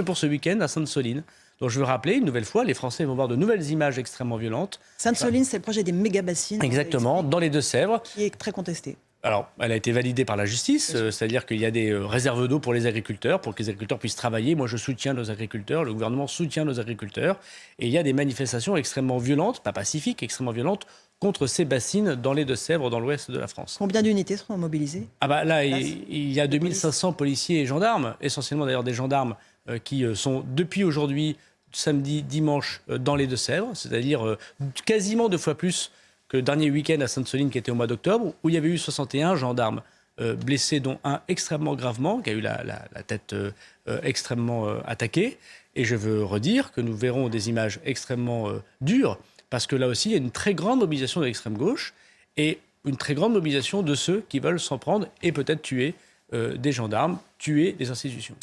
mais pour ce week-end à Sainte-Soline. Donc je veux rappeler une nouvelle fois, les Français vont voir de nouvelles images extrêmement violentes. Sainte-Soline, c'est le projet des méga-bassines. Exactement, dans les Deux-Sèvres. Qui est très contesté. Alors, elle a été validée par la justice, euh, c'est-à-dire qu'il y a des euh, réserves d'eau pour les agriculteurs, pour que les agriculteurs puissent travailler. Moi, je soutiens nos agriculteurs, le gouvernement soutient nos agriculteurs. Et il y a des manifestations extrêmement violentes, pas pacifiques, extrêmement violentes, contre ces bassines dans les Deux-Sèvres, dans l'ouest de la France. Combien d'unités seront mobilisées? Ah bah là, il, il y a 2500 policiers et gendarmes, essentiellement d'ailleurs des gendarmes qui euh, sont depuis aujourd'hui, samedi, dimanche, euh, dans les Deux-Sèvres, c'est-à-dire euh, quasiment deux fois plus que le dernier week-end à Sainte-Soline qui était au mois d'octobre, où il y avait eu 61 gendarmes euh, blessés, dont un extrêmement gravement, qui a eu la, tête euh, euh, extrêmement euh, attaquée. Et je veux redire que nous verrons des images extrêmement euh, dures, parce que là aussi, il y a une très grande mobilisation de l'extrême gauche et une très grande mobilisation de ceux qui veulent s'en prendre et peut-être tuer euh, des gendarmes, tuer des institutions.